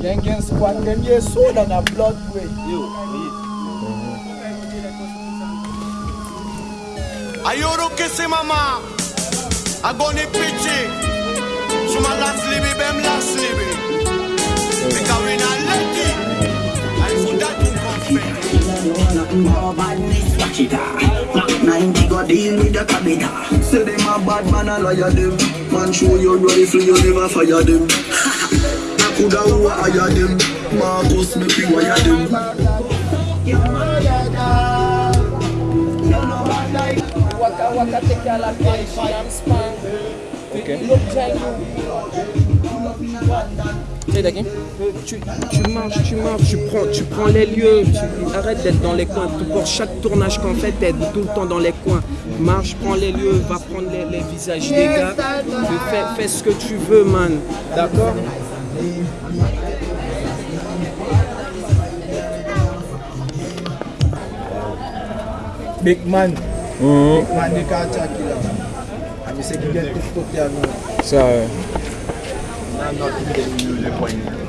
Jenkins kwangalie soda na blood way. Ayoro kese mama. Agone pichi. Shuma last libi bem last libi. Because we not lucky. I put that in confidence. More badness, watch it 90 go deal with the cabida. Say them a bad man, a liar them. Man show your rifle, you never fire them. tu, marches, tu marches, tu prends, tu prends les lieux, tu arrête d'être dans les coins. Pour chaque tournage qu'on fait, t'es tout le temps dans les coins. Marche, prends les lieux, va prendre les, visages des gars. Fais, fais ce que tu veux, man. D'accord Big man. Mm. Big man, they can't attack you. And you you get Sorry. I'm not getting you the point.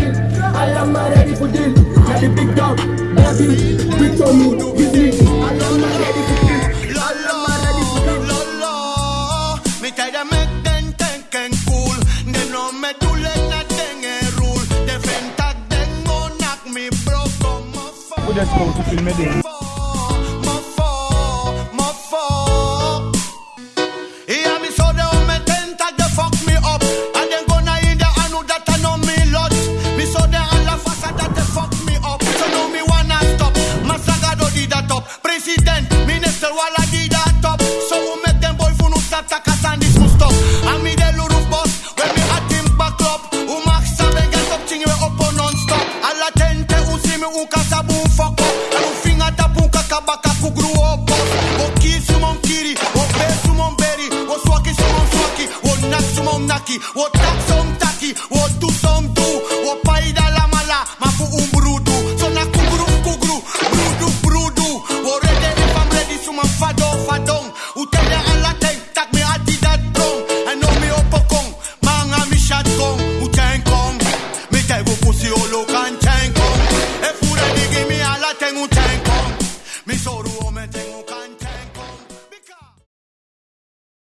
the big dog Baby, big for me, give me I love my lady for me Lolo, lolo Mi tag er med den, den kan cool Den når med du lægger den er rul Det venter den må nok mi bro kommer for Hvordan skal du filme det? um foco. É no fim até tá punca, acaba com o grupo. Boquíssimo, mankiri, obeso, momberi. O suaki, sumon suaki. O naxo, naki? O taxo,